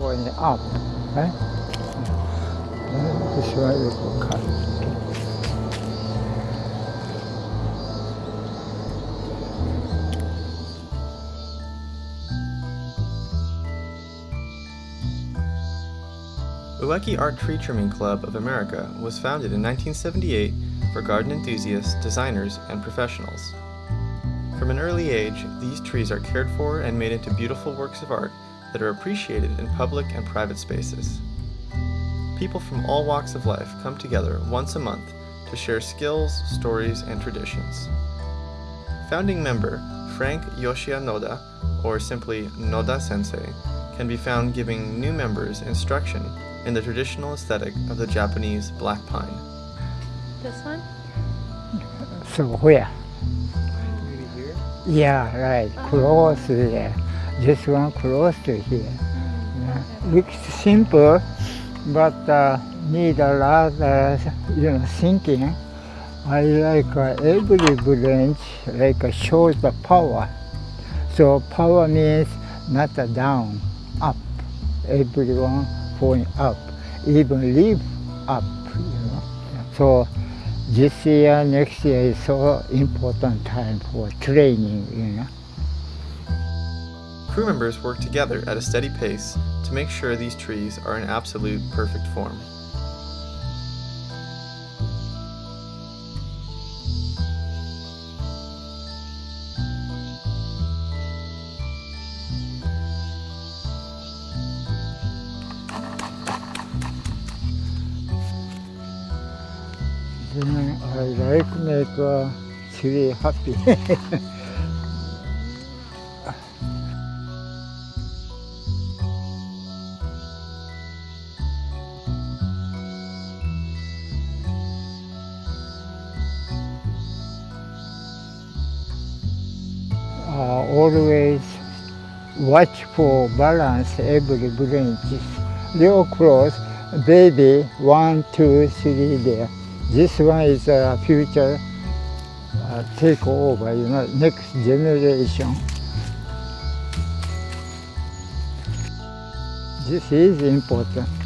going up, right? This one is for cut. Ueki Art Tree Trimming Club of America was founded in 1978 for garden enthusiasts, designers, and professionals. From an early age, these trees are cared for and made into beautiful works of art that are appreciated in public and private spaces. People from all walks of life come together once a month to share skills, stories, and traditions. Founding member Frank Yoshia Noda, or simply Noda Sensei, can be found giving new members instruction in the traditional aesthetic of the Japanese black pine. This one? So where? Maybe here? Yeah, right. Uh-huh. Close there. This one close to here. Yeah. Looks simple, but uh, need a lot of you know thinking. I like uh, every branch like uh, shows the power. So power means not a down, up. Everyone going up, even leave up. You know. So this year, next year is so important time for training. You know. Crew members work together at a steady pace to make sure these trees are in absolute perfect form. I like make a tree happy. uh, always watch for balance every branches. Real close, baby, one, two, three there. This one is a future uh, take over, you know, next generation. This is important.